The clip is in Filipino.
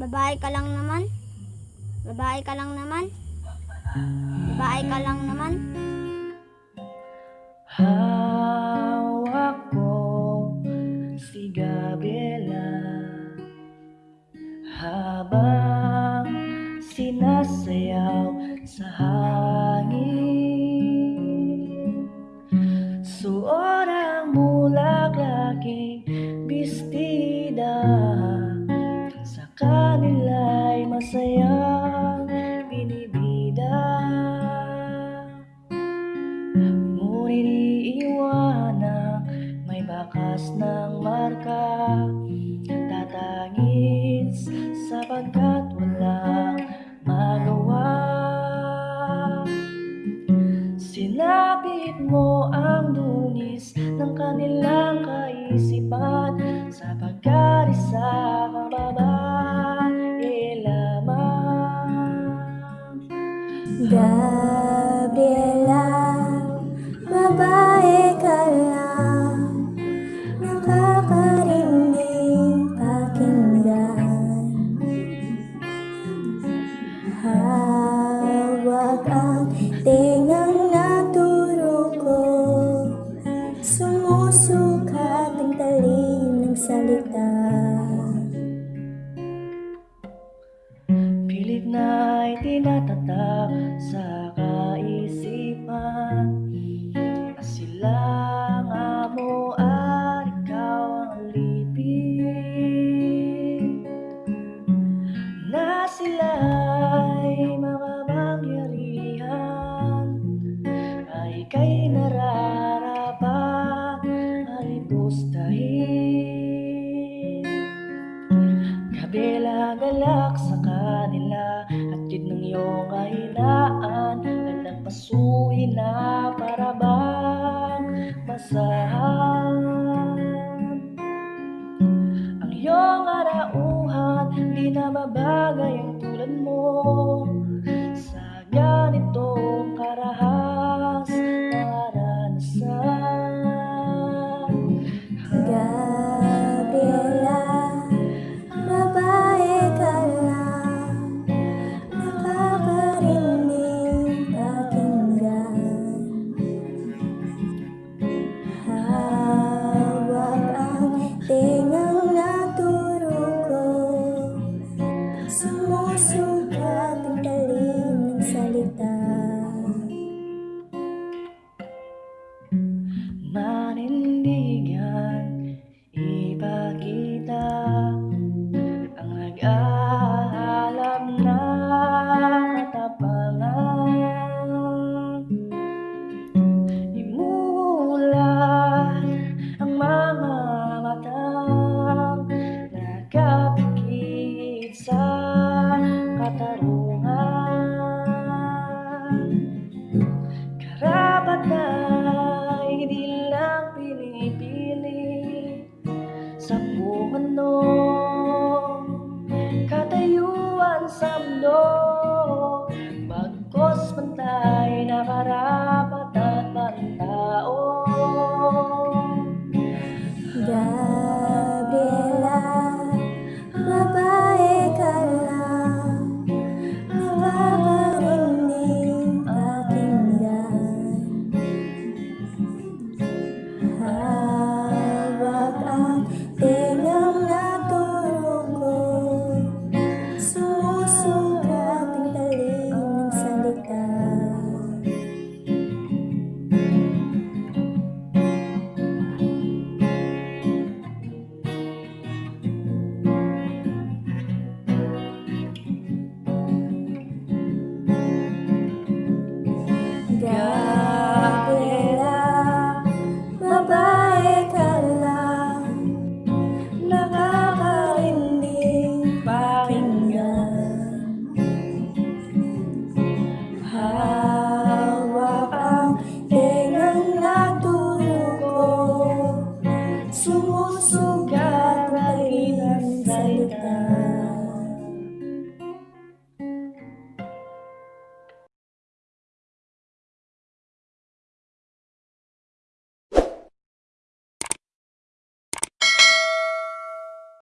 Babae ka lang naman. Babae ka lang naman. Babae ka lang naman. Hawak ko si Gabriela Habang sinasayaw sa hangin Suot ang mulaklaking bestida Sinapit mo ang dunis ng kanilang kaisipan Sapagkat isa kang babae lamang Gabriela, Pilit na itinatatak sa kaisipan. Na sila nga mo at ikaw ang alipin Na sila'y makapangyarihan Ay ika'y nararapat kanila At yun ng iyong kahinaan Gandang pasuhin na para bang basahan Ang iyong arauhan Di na mabagay ang tulad mo. Sa ganitong karahas pantay na karap